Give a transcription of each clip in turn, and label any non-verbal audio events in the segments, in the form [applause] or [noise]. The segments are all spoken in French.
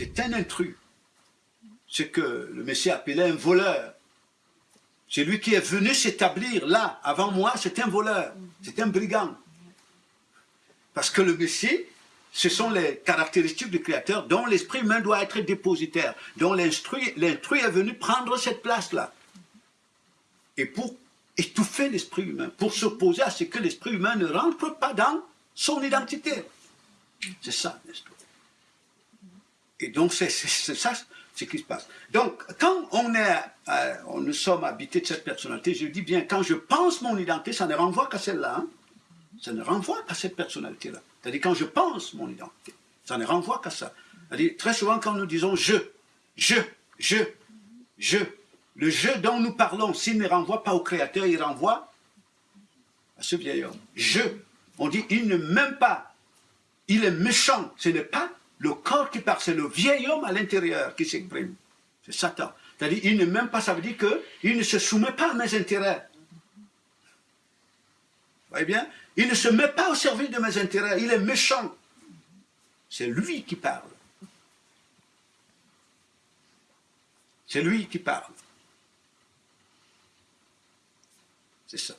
c'est un intrus. Ce que le Messie appelait un voleur. C'est lui qui est venu s'établir là, avant moi, c'est un voleur, c'est un brigand. Parce que le Messie, ce sont les caractéristiques du Créateur dont l'esprit humain doit être dépositaire, dont l'intrus est venu prendre cette place-là. Et pour étouffer l'esprit humain, pour s'opposer à ce que l'esprit humain ne rentre pas dans son identité. C'est ça l'histoire. Et donc c'est ça ce qui se passe. Donc quand on est, euh, nous sommes habités de cette personnalité, je dis bien, quand je pense mon identité, ça ne renvoie qu'à celle-là. Hein. Ça ne renvoie qu'à cette personnalité-là. C'est-à-dire quand je pense mon identité, ça ne renvoie qu'à ça. C'est-à-dire très souvent quand nous disons je, je, je, je, le je dont nous parlons, s'il ne renvoie pas au Créateur, il renvoie à ce vieil homme. Je, on dit il ne m'aime pas, il est méchant, ce n'est pas le corps qui parle, c'est le vieil homme à l'intérieur qui s'exprime. C'est Satan. C'est-à-dire, il ne m'aime pas, ça veut dire qu'il ne se soumet pas à mes intérêts. Vous voyez bien? Il ne se met pas au service de mes intérêts, il est méchant. C'est lui qui parle. C'est lui qui parle. C'est ça.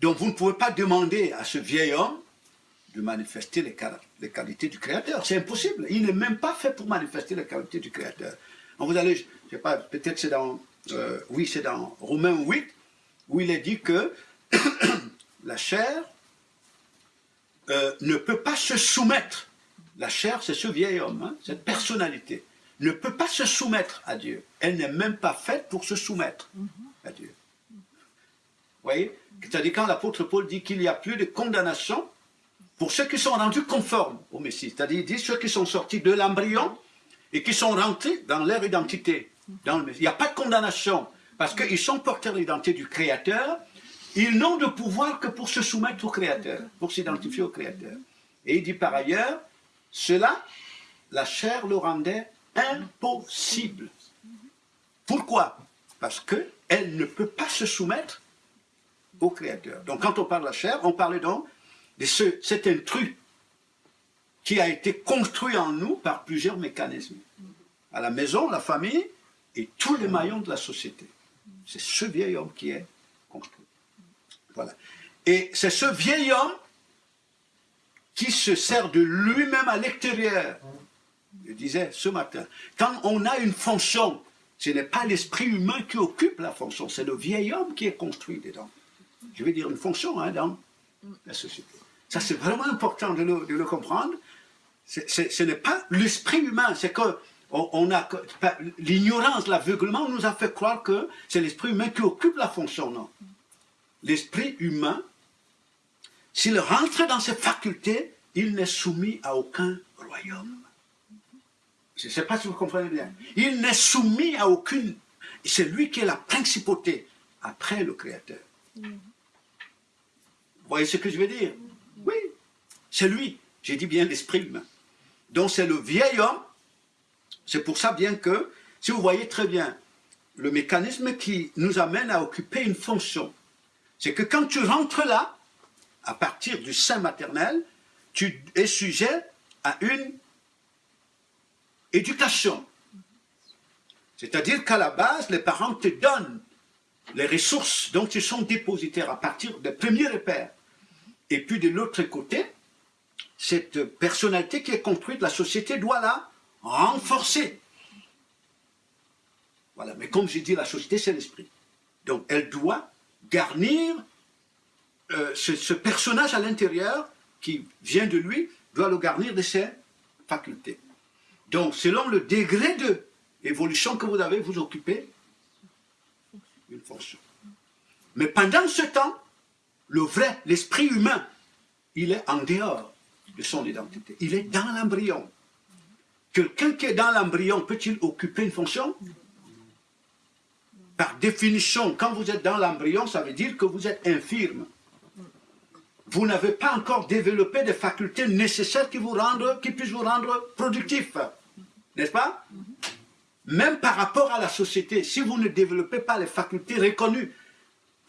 Donc vous ne pouvez pas demander à ce vieil homme de manifester les, qualités du Créateur. C'est impossible. Il n'est même pas fait pour manifester les qualités du Créateur. vous allez, je ne sais pas, peut-être c'est dans, euh, oui, c'est dans Romains 8, où il est dit que [coughs] la chair euh, ne peut pas se soumettre. La chair, c'est ce vieil homme, hein, cette personnalité, ne peut pas se soumettre à Dieu. Elle n'est même pas faite pour se soumettre à Dieu. Vous voyez? C'est-à-dire quand l'apôtre Paul dit qu'il n'y a plus de condamnation pour ceux qui sont rendus conformes au Messie, c'est-à-dire ceux qui sont sortis de l'embryon et qui sont rentrés dans leur identité. Dans le Il n'y a pas de condamnation, parce qu'ils sont porteurs de l'identité du Créateur, ils n'ont de pouvoir que pour se soumettre au Créateur, pour s'identifier au Créateur. Et il dit par ailleurs, cela, la chair le rendait impossible. Pourquoi? Parce qu'elle ne peut pas se soumettre au Créateur. Donc quand on parle de la chair, on parle donc c'est un truc qui a été construit en nous par plusieurs mécanismes. À la maison, la famille et tous les maillons de la société. C'est ce vieil homme qui est construit. Voilà. Et c'est ce vieil homme qui se sert de lui-même à l'extérieur. Je disais ce matin, quand on a une fonction, ce n'est pas l'esprit humain qui occupe la fonction, c'est le vieil homme qui est construit dedans. Je vais dire une fonction hein, dans la société. Ça, c'est vraiment important de le, comprendre. ce n'est pas l'esprit humain, c'est que on, a l'ignorance, l'aveuglement nous a fait croire que c'est l'esprit humain qui occupe la fonction, non. L'esprit humain, s'il rentre dans ses facultés, il n'est soumis à aucun royaume. Je ne sais pas si vous comprenez bien. Il n'est soumis à aucune... C'est lui qui est la principauté après le Créateur. Vous voyez ce que je veux dire? Oui, c'est lui. J'ai dit bien l'esprit humain. Donc c'est le vieil homme. C'est pour ça bien que, si vous voyez très bien, le mécanisme qui nous amène à occuper une fonction, c'est que quand tu rentres là, à partir du sein maternel, tu es sujet à une éducation. C'est-à-dire qu'à la base, les parents te donnent les ressources dont ils sont dépositaires à partir des premiers repères. Et puis de l'autre côté, cette personnalité qui est construite, la société doit la renforcer. Voilà, mais comme j'ai dit, la société, c'est l'esprit. Donc elle doit garnir euh, ce, personnage à l'intérieur qui vient de lui, doit le garnir de ses facultés. Donc selon le degré de que vous avez, vous occupez une fonction. Mais pendant ce temps, le vrai, l'esprit humain, il est en dehors de son identité. Il est dans l'embryon. Quelqu'un qui est dans l'embryon peut-il occuper une fonction? Par définition, quand vous êtes dans l'embryon, ça veut dire que vous êtes infirme. Vous n'avez pas encore développé des facultés nécessaires qui, vous rendent, qui puissent vous rendre productif. N'est-ce pas? Même par rapport à la société, si vous ne développez pas les facultés reconnues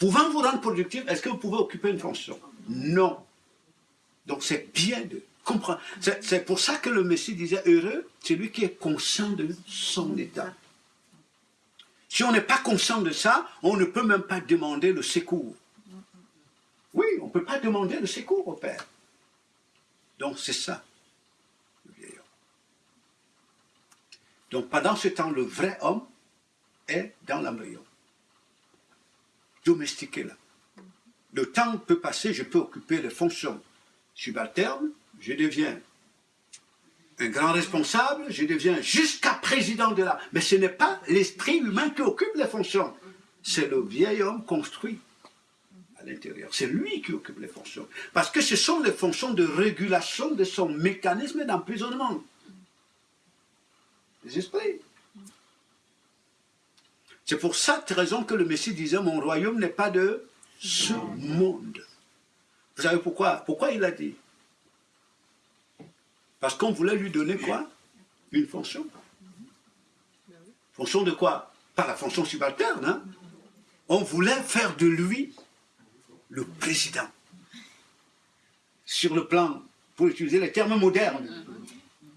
Pouvant vous rendre productif, est-ce que vous pouvez occuper une fonction? Non. Donc c'est bien de comprendre. C'est pour ça que le Messie disait heureux, c'est lui qui est conscient de son état. Si on n'est pas conscient de ça, on ne peut même pas demander le secours. Oui, on ne peut pas demander le secours au Père. Donc c'est ça, le vieil homme. Donc pendant ce temps, le vrai homme est dans l'embryon. Domestiqué là. Le temps peut passer, je peux occuper les fonctions subalternes, je deviens un grand responsable, je deviens jusqu'à président de la... Mais ce n'est pas l'esprit humain qui occupe les fonctions. C'est le vieil homme construit à l'intérieur. C'est lui qui occupe les fonctions. Parce que ce sont les fonctions de régulation de son mécanisme d'emprisonnement. Les esprits. C'est pour cette raison que le Messie disait, mon royaume n'est pas de ce monde. Vous savez pourquoi? Pourquoi il a dit? Parce qu'on voulait lui donner quoi? Une fonction. Fonction de quoi? Pas la fonction subalterne. Hein? On voulait faire de lui le président. Sur le plan, pour utiliser les termes modernes.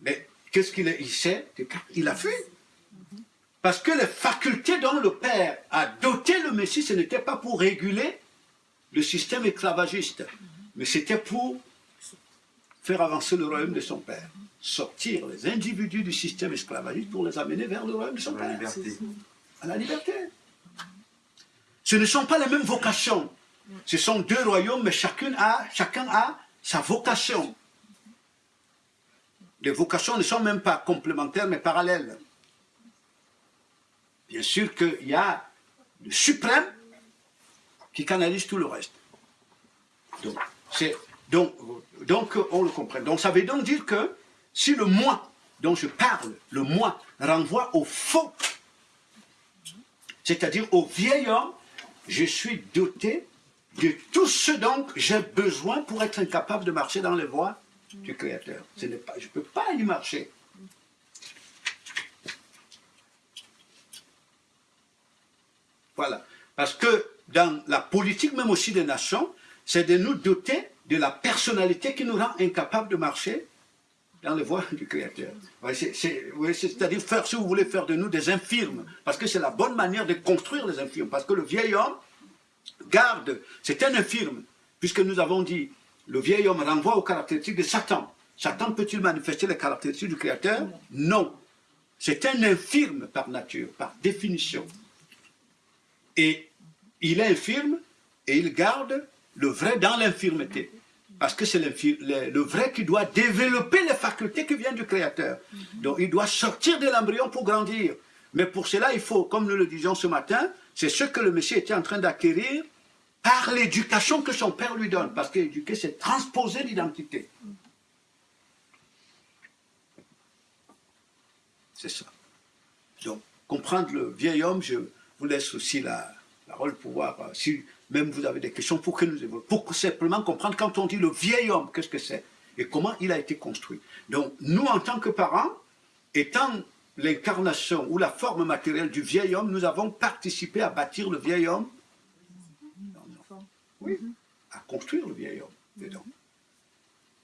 Mais qu'est-ce qu'il il sait? Il a fait. Parce que les facultés dont le Père a doté le Messie, ce n'était pas pour réguler le système esclavagiste, mais c'était pour faire avancer le royaume de son Père. Sortir les individus du système esclavagiste pour les amener vers le royaume de son Père. À la liberté. Ce ne sont pas les mêmes vocations. Ce sont deux royaumes, mais chacun a, chacun a sa vocation. Les vocations ne sont même pas complémentaires, mais parallèles. Bien sûr qu'il y a le suprême qui canalise tout le reste. Donc, on le comprend. Donc, ça veut donc dire que si le moi dont je parle, le moi, renvoie au faux, c'est-à-dire au vieil homme, je suis doté de tout ce dont j'ai besoin pour être incapable de marcher dans les voies du Créateur. Je ne peux pas y marcher. Voilà. Parce que dans la politique même aussi des nations, c'est de nous doter de la personnalité qui nous rend incapables de marcher dans les voies [laughs] du Créateur. C'est-à-dire faire, si vous voulez, faire de nous des infirmes, parce que c'est la bonne manière de construire les infirmes, parce que le vieil homme garde, c'est un infirme, puisque nous avons dit, le vieil homme renvoie aux caractéristiques de Satan. Satan peut-il manifester les caractéristiques du Créateur? Non. C'est un infirme par nature, par définition. Et il est infirme et il garde le vrai dans l'infirmité. Parce que c'est le, vrai qui doit développer les facultés qui viennent du Créateur. Donc il doit sortir de l'embryon pour grandir. Mais pour cela, il faut, comme nous le disions ce matin, c'est ce que le Messie était en train d'acquérir par l'éducation que son père lui donne. Parce qu'éduquer, c'est transposer l'identité. C'est ça. Donc, comprendre le vieil homme, je vous laisse aussi la, parole pour voir euh, si même vous avez des questions pour que nous évoluions. Pour simplement comprendre quand on dit le vieil homme, qu'est-ce que c'est et comment il a été construit. Donc, nous, en tant que parents, étant l'incarnation ou la forme matérielle du vieil homme, nous avons participé à bâtir le vieil homme. Oui, à construire le vieil homme dedans.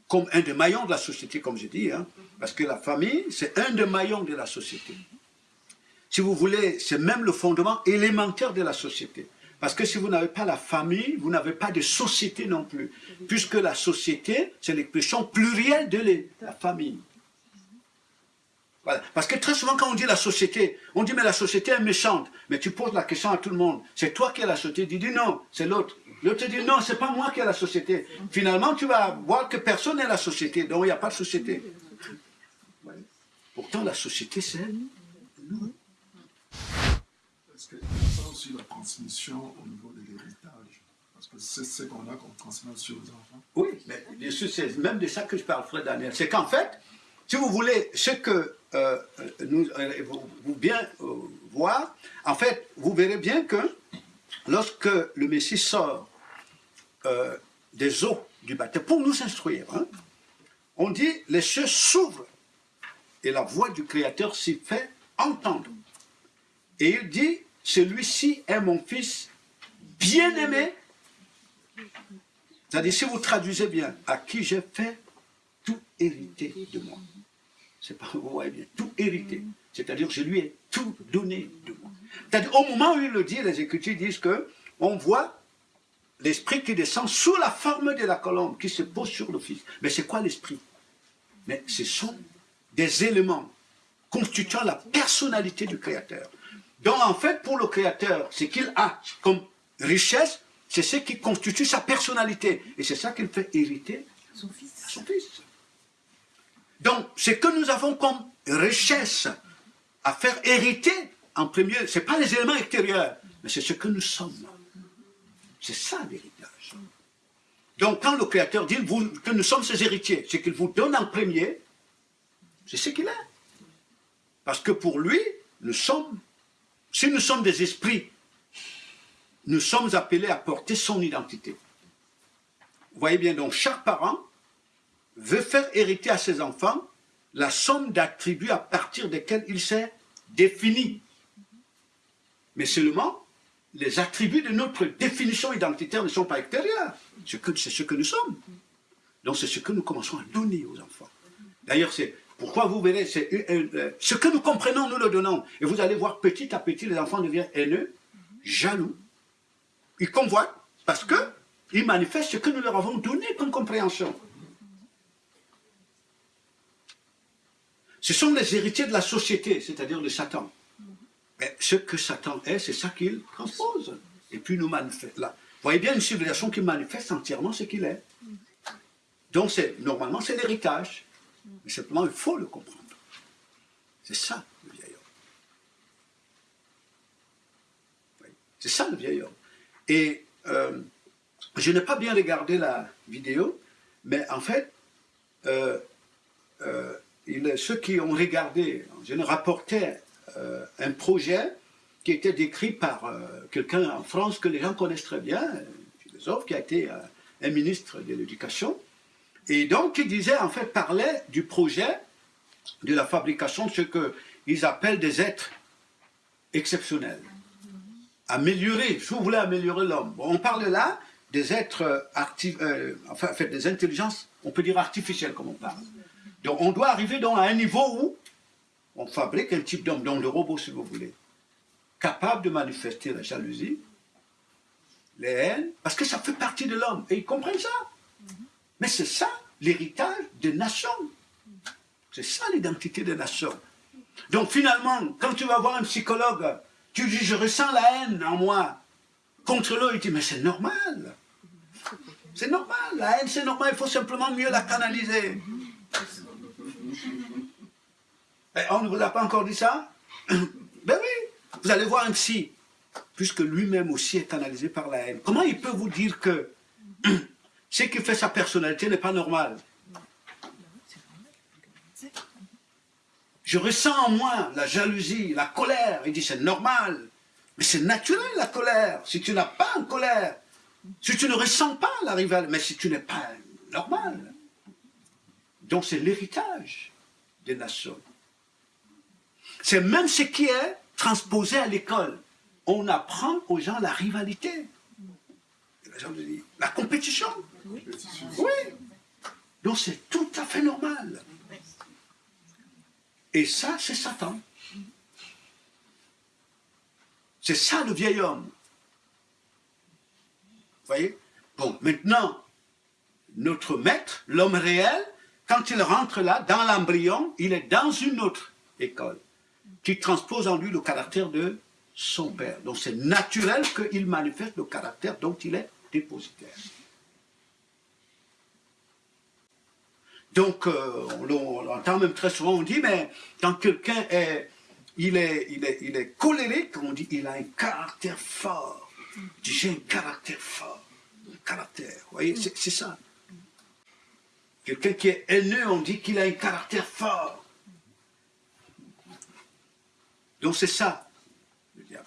Comme un des maillons de la société, comme j'ai dit, hein, parce que la famille, c'est un des maillons de la société. Si vous voulez, c'est même le fondement élémentaire de la société. Parce que si vous n'avez pas la famille, vous n'avez pas de société non plus. Puisque la société, c'est l'expression plurielle de la famille. Voilà. Parce que très souvent, quand on dit la société, on dit, mais la société est méchante. Mais tu poses la question à tout le monde. C'est toi qui es la société. Tu dis non, c'est l'autre. L'autre dit non, c'est pas moi qui ai la société. Finalement, tu vas voir que personne n'est la société. Donc, il n'y a pas de société. Pourtant, la société, c'est. Est-ce qu'il y a aussi la transmission au niveau de l'héritage? Parce que c'est ce qu'on a qu'on transmet sur les enfants. Oui, mais c'est même de ça que je parle, frère Daniel. C'est qu'en fait, si vous voulez, ce que euh, nous euh, vous, bien euh, voir, en fait, vous verrez bien que lorsque le Messie sort des eaux du baptême, pour nous instruire, hein, on dit les cieux s'ouvrent et la voix du Créateur s'y fait entendre. Et il dit, celui-ci est mon fils bien-aimé. C'est-à-dire, si vous traduisez bien, à qui j'ai fait tout hérité de moi. C'est pas, vous voyez bien, tout hérité. C'est-à-dire, je lui ai tout donné de moi. C'est-à-dire, au moment où il le dit, les Écritures disent que on voit l'Esprit qui descend sous la forme de la colombe, qui se pose sur le Fils. Mais c'est quoi l'Esprit? Mais ce sont des éléments constituant la personnalité du Créateur. Donc, en fait, pour le Créateur, ce qu'il a comme richesse, c'est ce qui constitue sa personnalité. Et c'est ça qu'il fait hériter à son Fils. Donc, ce que nous avons comme richesse à faire hériter, en premier, ce n'est pas les éléments extérieurs, mais c'est ce que nous sommes. C'est ça l'héritage. Donc, quand le Créateur dit que nous sommes ses héritiers, c'est qu'il vous donne en premier, c'est ce qu'il est. Parce que pour lui, nous sommes, si nous sommes des esprits, nous sommes appelés à porter son identité. Vous voyez bien, donc chaque parent veut faire hériter à ses enfants la somme d'attributs à partir desquels il s'est défini. Mais seulement, les attributs de notre définition identitaire ne sont pas extérieurs. C'est ce que nous sommes. Donc c'est ce que nous commençons à donner aux enfants. D'ailleurs, c'est pourquoi vous c'est euh, euh, ce que nous comprenons, nous le donnons. Et vous allez voir petit à petit, les enfants deviennent haineux, jaloux. Ils convoitent parce que ils manifestent ce que nous leur avons donné comme compréhension. Ce sont les héritiers de la société, c'est-à-dire de Satan. Mais ce que Satan est, c'est ça qu'il transpose. Et puis nous manifeste là. Vous voyez bien une civilisation qui manifeste entièrement ce qu'il est. Donc normalement c'est l'héritage. Mais simplement il faut le comprendre. C'est ça le vieil homme. C'est ça le vieil homme. Et euh, je n'ai pas bien regardé la vidéo, mais en fait, euh, euh, ceux qui ont regardé, je ne rapportais un projet qui était décrit par quelqu'un en France que les gens connaissent très bien, un philosophe qui a été un ministre de l'éducation, et donc il disait, en fait, parlait du projet de la fabrication de ce qu'ils appellent des êtres exceptionnels. Améliorer, si vous voulez améliorer l'homme. On parle là des êtres, euh, euh, enfin, en fait, des intelligences, on peut dire artificielles comme on parle. Donc on doit arriver donc à un niveau où on fabrique un type d'homme, donc le robot si vous voulez, capable de manifester la jalousie, les haines, parce que ça fait partie de l'homme. Et ils comprennent ça. Mais c'est ça l'héritage des nations. C'est ça l'identité des nations. Donc finalement, quand tu vas voir un psychologue, tu dis je ressens la haine en moi contre l'autre, il dit mais c'est normal. C'est normal, la haine c'est normal, il faut simplement mieux la canaliser. On ne vous a pas encore dit ça? [coughs] Ben oui, vous allez voir un psy, puisque lui-même aussi est canalisé par la haine. Comment il peut vous dire que ce qui fait sa personnalité n'est pas normal Je ressens en moi la jalousie, la colère. Il dit c'est normal. Mais c'est naturel la colère. Si tu n'as pas en colère, si tu ne ressens pas la rivale, mais si tu n'es pas normal. Donc c'est l'héritage des nations. C'est même ce qui est transposé à l'école. On apprend aux gens la rivalité. La compétition. Oui. Donc c'est tout à fait normal. Et ça, c'est Satan. C'est ça le vieil homme. Vous voyez? Bon, maintenant, notre maître, l'homme réel, quand il rentre là, dans l'embryon, il est dans une autre école qui transpose en lui le caractère de son père. Donc c'est naturel qu'il manifeste le caractère dont il est dépositaire. Donc, euh, on, l'en- on l'entend même très souvent, on dit, mais quand quelqu'un est, il est, il est, il est colérique, on dit, il a un caractère fort. J'ai un caractère fort. Un caractère, vous voyez, c'est ça. Quelqu'un qui est haineux, on dit qu'il a un caractère fort. Donc c'est ça, le diable.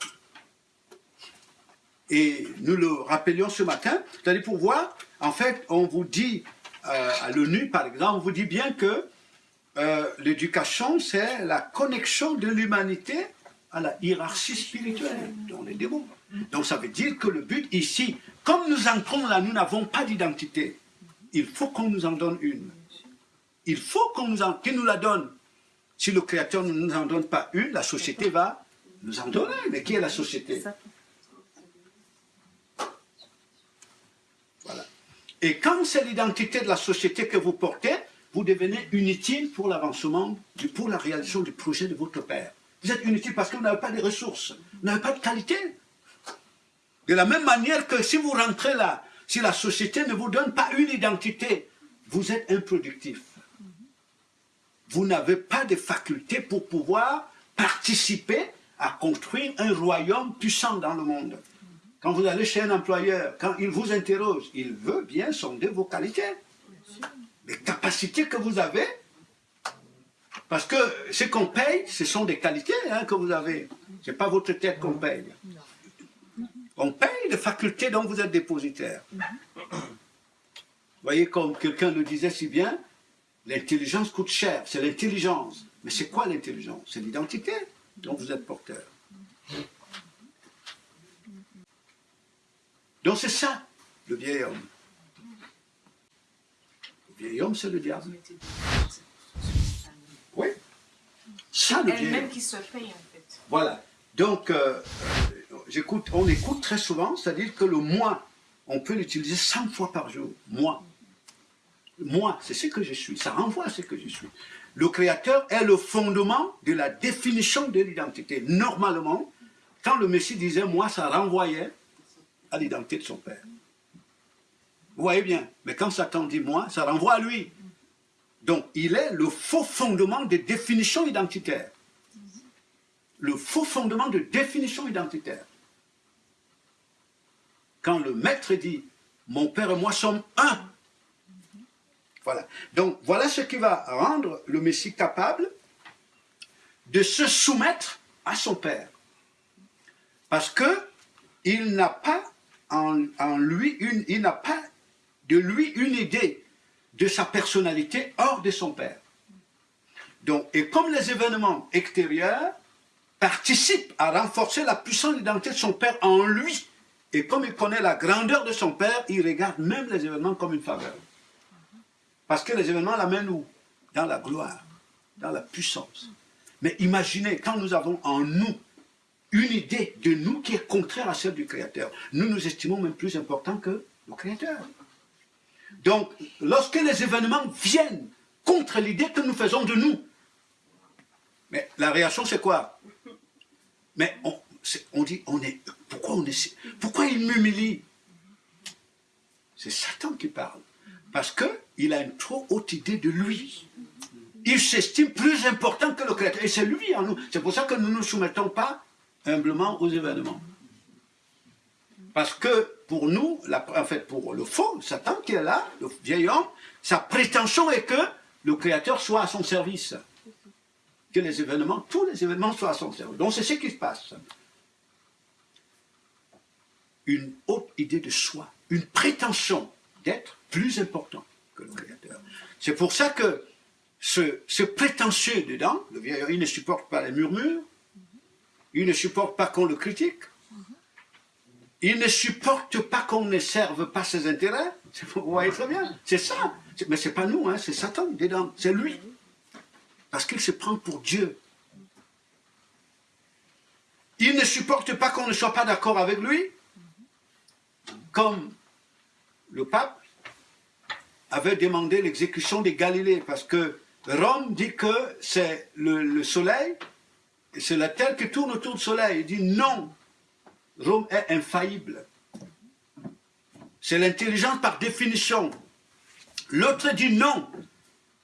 Et nous le rappelions ce matin, c'est-à-dire pour voir, en fait, on vous dit, euh, à l'ONU par exemple, on vous dit bien que euh, l'éducation, c'est la connexion de l'humanité à la hiérarchie spirituelle, dans les démons. Donc ça veut dire que le but ici, comme nous entrons là, nous n'avons pas d'identité. Il faut qu'on nous en donne une. il faut qu'on nous, en- qu'il nous la donne. Si le Créateur ne nous en donne pas une, la société va nous en donner. Mais qui est la société? Et quand c'est l'identité de la société que vous portez, vous devenez inutile pour l'avancement, pour la réalisation du projet de votre père. Vous êtes inutile parce que vous n'avez pas de ressources, vous n'avez pas de qualité. De la même manière que si vous rentrez là, si la société ne vous donne pas une identité, vous êtes improductif. Vous n'avez pas de faculté pour pouvoir participer à construire un royaume puissant dans le monde. Quand vous allez chez un employeur, quand il vous interroge, il veut bien sonder vos qualités, les capacités que vous avez. Parce que ce qu'on paye, ce sont des qualités hein, que vous avez. Ce n'est pas votre tête qu'on paye. On paye les facultés dont vous êtes dépositaire. Vous voyez, comme quelqu'un le disait si bien, l'intelligence coûte cher, c'est l'intelligence. Mais c'est quoi l'intelligence? C'est l'identité dont vous êtes porteur. Donc c'est ça, le vieil homme. Le vieil homme, c'est le diable. Oui. Ça, le vieil homme. qui se paye en fait. Voilà. Donc, euh, euh, j'écoute, on écoute très souvent, c'est-à-dire que le moi, on peut l'utiliser 100 fois par jour. Moi. Moi, c'est ce que je suis. Ça renvoie à ce que je suis. Le créateur est le fondement de la définition de l'identité. Normalement, quand le Messie disait moi, ça renvoyait à l'identité de son Père. Vous voyez bien. Mais quand Satan dit moi, ça renvoie à lui. Donc, il est le faux fondement des définitions identitaires le faux fondement de définition identitaire. Quand le maître dit « Mon père et moi sommes un », voilà. Donc, voilà ce qui va rendre le Messie capable de se soumettre à son père. Parce que il n'a pas en, lui une, il n'a pas de lui une idée de sa personnalité hors de son père. Donc, et comme les événements extérieurs participe à renforcer la puissante identité de son père en lui. Et comme il connaît la grandeur de son père, il regarde même les événements comme une faveur. Parce que les événements l'amènent où? Dans la gloire, dans la puissance. Mais imaginez, quand nous avons en nous une idée de nous qui est contraire à celle du Créateur, nous nous estimons même plus importants que le Créateur. Donc, lorsque les événements viennent contre l'idée que nous faisons de nous, mais la réaction c'est quoi? Mais on, dit, on est, pourquoi, on est, pourquoi il m'humilie? C'est Satan qui parle. Parce qu'il a une trop haute idée de lui. Il s'estime plus important que le Créateur. Et c'est lui en nous. C'est pour ça que nous ne nous soumettons pas humblement aux événements. Parce que pour nous, en fait pour le faux, Satan qui est là, le vieil homme, sa prétention est que le Créateur soit à son service que les événements, tous les événements soient à son service. Donc c'est ce qui se passe. Une haute idée de soi, une prétention d'être plus important que le Créateur. C'est pour ça que ce, prétentieux dedans, le vieil, il ne supporte pas les murmures, il ne supporte pas qu'on le critique, il ne supporte pas qu'on ne serve pas ses intérêts. Vous voyez très bien, c'est ça. Mais c'est pas nous, hein, c'est Satan dedans, c'est lui. Parce qu'il se prend pour Dieu. Il ne supporte pas qu'on ne soit pas d'accord avec lui, comme le pape avait demandé l'exécution des Galilées, parce que Rome dit que c'est le, le soleil, c'est la terre qui tourne autour du soleil. Il dit non, Rome est infaillible. C'est l'intelligence par définition. L'autre dit non,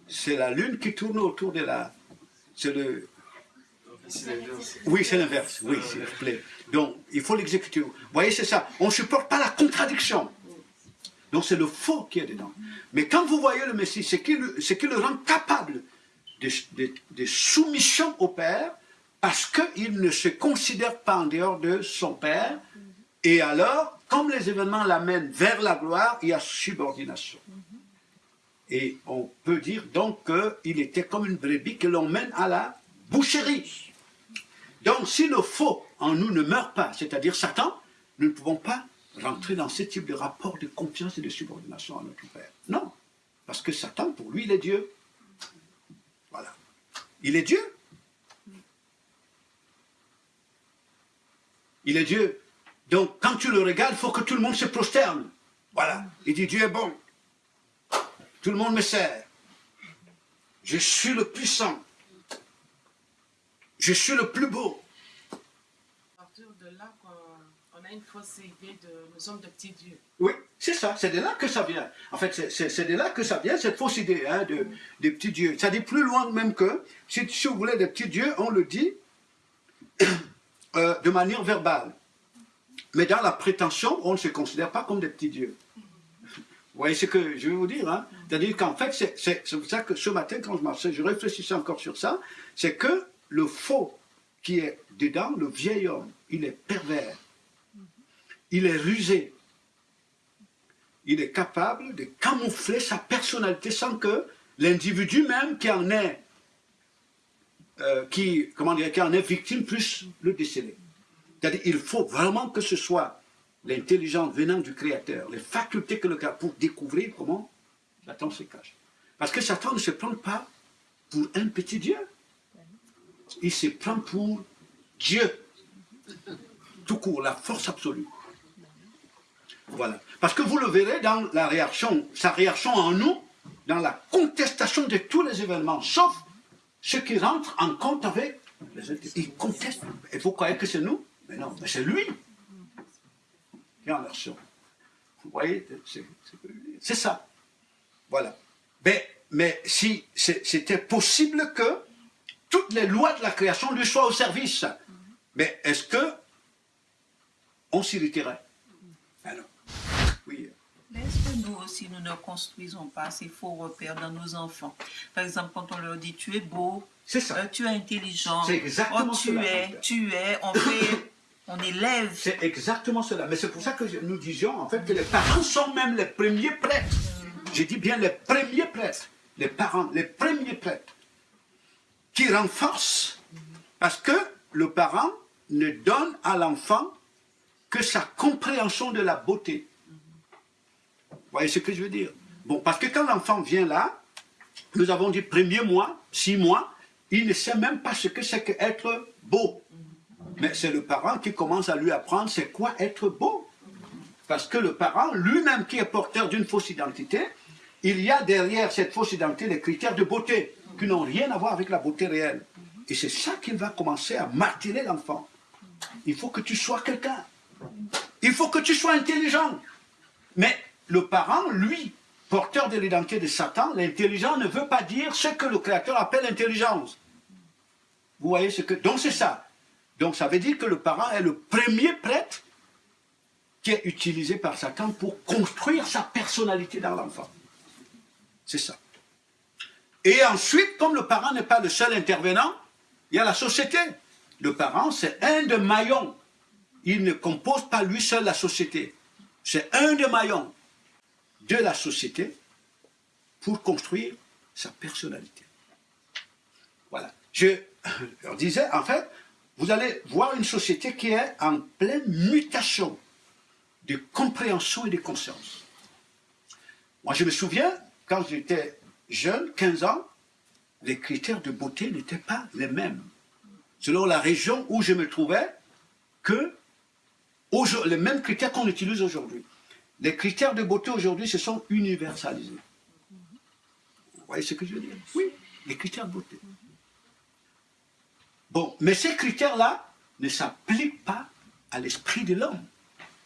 c'est la lune qui tourne autour de la... C'est le... Oui, c'est l'inverse. Oui, s'il vous plaît. Donc, il faut l'exécuter. Vous voyez, c'est ça. On ne supporte pas la contradiction. Donc, c'est le faux qui est dedans. Mais quand vous voyez le Messie, c'est qui le, rend capable de soumission au Père, parce qu'il ne se considère pas en dehors de son Père. Et alors, comme les événements l'amènent vers la gloire, il y a subordination. Et on peut dire donc qu'il était comme une brebis que l'on mène à la boucherie. Donc si le faux en nous ne meurt pas, c'est-à-dire Satan, nous ne pouvons pas rentrer dans ce type de rapport de confiance et de subordination à notre Père. Non, parce que Satan, pour lui, il est Dieu. Voilà. Il est Dieu. Il est Dieu. Donc, quand tu le regardes, il faut que tout le monde se prosterne. Voilà. Il dit, Dieu est bon. Tout le monde me sert. Je suis le puissant. Je suis le plus beau. À partir de là, on a une fausse idée de nous sommes de petits dieux. Oui, c'est ça, c'est de là que ça vient. En fait, c'est de là que ça vient, cette fausse idée hein, de, des petits dieux. Ça dit plus loin même que, si, si vous voulez, des petits dieux, on le dit euh, de manière verbale. Mais dans la prétention, on ne se considère pas comme des petits dieux. Vous voyez ce que je veux vous dire hein? C'est-à-dire qu'en fait, c'est pour ça que ce matin, quand je marchais, je réfléchissais encore sur ça, c'est que le faux qui est dedans, le vieil homme, il est pervers, il est rusé, il est capable de camoufler sa personnalité sans que l'individu même qui en est, euh, qui, comment dire, qui en est victime puisse le déceler. C'est-à-dire il faut vraiment que ce soit l'intelligence venant du Créateur, les facultés que le Créateur, pour découvrir comment Satan se cache. Parce que Satan ne se prend pas pour un petit Dieu. Il se prend pour Dieu. Tout court, la force absolue. Voilà. Parce que vous le verrez dans la réaction, sa réaction en nous, dans la contestation de tous les événements, sauf ceux qui rentrent en compte avec les autres. Il conteste. Et vous croyez que c'est nous? Mais non, mais c'est lui qui en action. Vous voyez, c'est- ça. Voilà. Mais, mais si c'était possible que toutes les lois de la création lui soient au service, mais est-ce que on s'irriterait Alors, oui. Mais est-ce que nous aussi, nous ne construisons pas ces faux repères dans nos enfants? Par exemple, quand on leur dit tu es beau, ça. euh, tu es intelligent, exactement oh, tu cela, es, tu es, on [coughs] fait, on élève. C'est exactement cela. Mais c'est pour ça que nous disions en fait que les parents sont même les premiers prêtres. Je dis bien les premiers prêtres. Les parents, les premiers prêtres. Qui renforcent. Parce que le parent ne donne à l'enfant que sa compréhension de la beauté. Vous voyez ce que je veux dire? Bon, parce que quand l'enfant vient là, nous avons dit premier mois, six mois, il ne sait même pas ce que c'est qu'être beau. Mais c'est le parent qui commence à lui apprendre c'est quoi être beau. Parce que le parent, lui-même qui est porteur d'une fausse identité, il y a derrière cette fausse identité des critères de beauté qui n'ont rien à voir avec la beauté réelle. Et c'est ça qu'il va commencer à marteler l'enfant. Il faut que tu sois quelqu'un. Il faut que tu sois intelligent. Mais le parent, lui, porteur de l'identité de Satan, l'intelligent ne veut pas dire ce que le Créateur appelle intelligence. Vous voyez ce que... Donc c'est ça. Donc ça veut dire que le parent est le premier prêtre qui est utilisé par Satan pour construire sa personnalité dans l'enfant. C'est ça. Et ensuite, comme le parent n'est pas le seul intervenant, il y a la société. Le parent, c'est un des maillons. Il ne compose pas lui seul la société. C'est un des maillons de la société pour construire sa personnalité. Voilà. Je leur disais, en fait, vous allez voir une société qui est en pleine mutation de compréhension et de conscience. Moi, je me souviens, quand j'étais jeune, 15 ans, les critères de beauté n'étaient pas les mêmes. Selon la région où je me trouvais, que les mêmes critères qu'on utilise aujourd'hui. Les critères de beauté aujourd'hui se sont universalisés. Vous voyez ce que je veux dire Oui, les critères de beauté. Bon, mais ces critères-là ne s'appliquent pas à l'esprit de l'homme.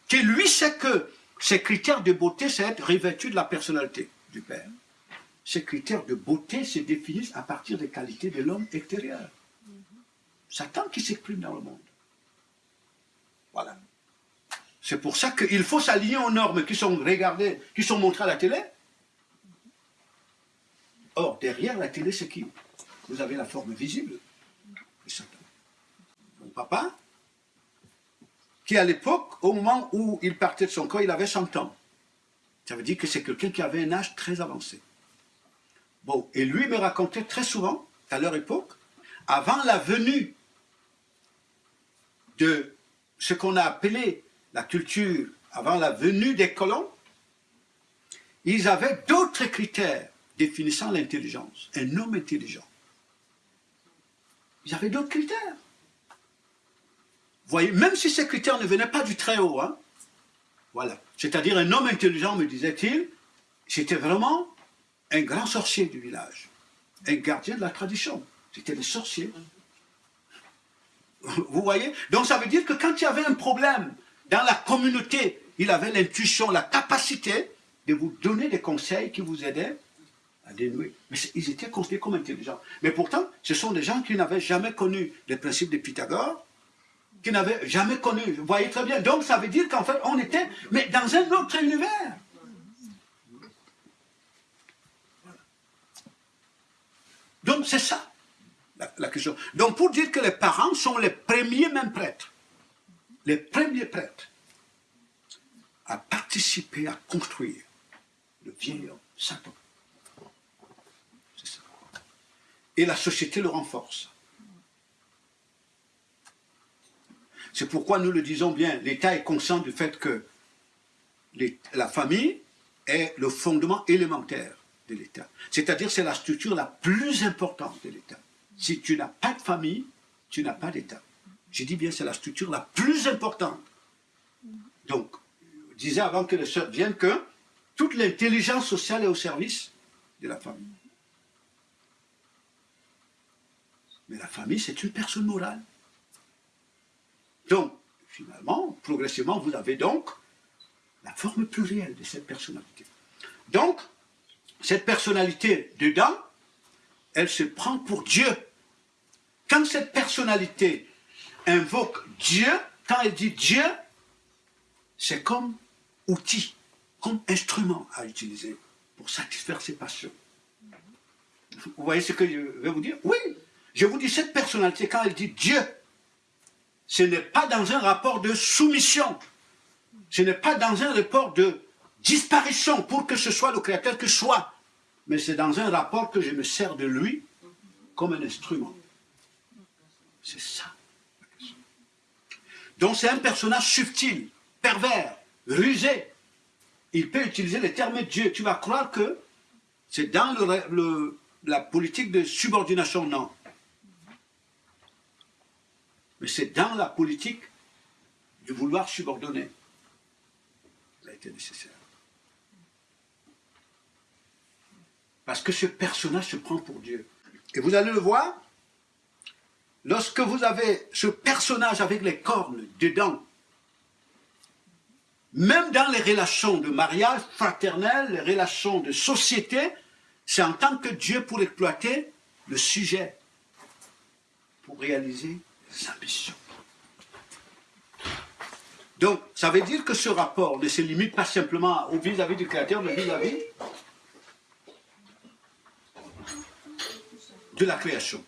Qui lui sait que ces critères de beauté, c'est être revêtu de la personnalité du Père. Ces critères de beauté se définissent à partir des qualités de l'homme extérieur. Satan qui s'exprime dans le monde. Voilà. C'est pour ça qu'il faut s'aligner aux normes qui sont regardées, qui sont montrées à la télé. Or, derrière la télé, c'est qui? Vous avez la forme visible Satan. Mon papa, qui à l'époque, au moment où il partait de son corps, il avait 100 ans. Ça veut dire que c'est quelqu'un qui avait un âge très avancé. Bon, et lui me racontait très souvent, à leur époque, avant la venue de ce qu'on a appelé la culture, avant la venue des colons, ils avaient d'autres critères définissant l'intelligence. Un homme intelligent. il y avait d'autres critères. Vous voyez, même si ces critères ne venaient pas du très haut, hein, voilà. C'est-à-dire un homme intelligent, me disait-il, c'était vraiment un grand sorcier du village, un gardien de la tradition. C'était des sorciers. Vous voyez? Donc ça veut dire que quand il y avait un problème dans la communauté, il avait l'intuition, la capacité de vous donner des conseils qui vous aidaient à dénouer. Mais ils étaient considérés comme intelligents. Mais pourtant, ce sont des gens qui n'avaient jamais connu les principes de Pythagore, qui n'avaient jamais connu, vous voyez très bien. Donc ça veut dire qu'en fait, on était, mais dans un autre univers. Donc c'est ça, la, la, question. Donc pour dire que les parents sont les premiers même prêtres, les premiers prêtres à participer, à construire le vieil homme, Satan. C'est ça. Et la société le renforce. C'est pourquoi nous le disons bien, l'État est conscient du fait que la famille est le fondement élémentaire de l'État. C'est-à-dire c'est la structure la plus importante de l'État. Si tu n'as pas de famille, tu n'as pas d'État. Je dis bien c'est la structure la plus importante. Donc, je disais avant que les sœurs viennent que toute l'intelligence sociale est au service de la famille. Mais la famille, c'est une personne morale. Donc, finalement, progressivement, vous avez donc la forme plurielle de cette personnalité. Donc, cette personnalité dedans, elle se prend pour Dieu. Quand cette personnalité invoque Dieu, quand elle dit Dieu, c'est comme outil, comme instrument à utiliser pour satisfaire ses passions. Vous voyez ce que je vais vous dire? Oui, je vous dis, cette personnalité, quand elle dit Dieu, ce n'est pas dans un rapport de soumission, ce n'est pas dans un rapport de disparition pour que ce soit le Créateur que soit, mais c'est dans un rapport que je me sers de lui comme un instrument. C'est ça. Donc c'est un personnage subtil, pervers, rusé. Il peut utiliser les termes de Dieu. Tu vas croire que c'est dans le, la politique de subordination, non. Mais c'est dans la politique du vouloir subordonner. Ça a été nécessaire. Parce que ce personnage se prend pour Dieu. Et vous allez le voir, lorsque vous avez ce personnage avec les cornes dedans, même dans les relations de mariage fraternel, les relations de société, c'est en tant que Dieu pour exploiter le sujet, pour réaliser ses ambitions. Donc, ça veut dire que ce rapport ne se limite pas simplement au vis-à-vis du Créateur, mais vis-à-vis de la création.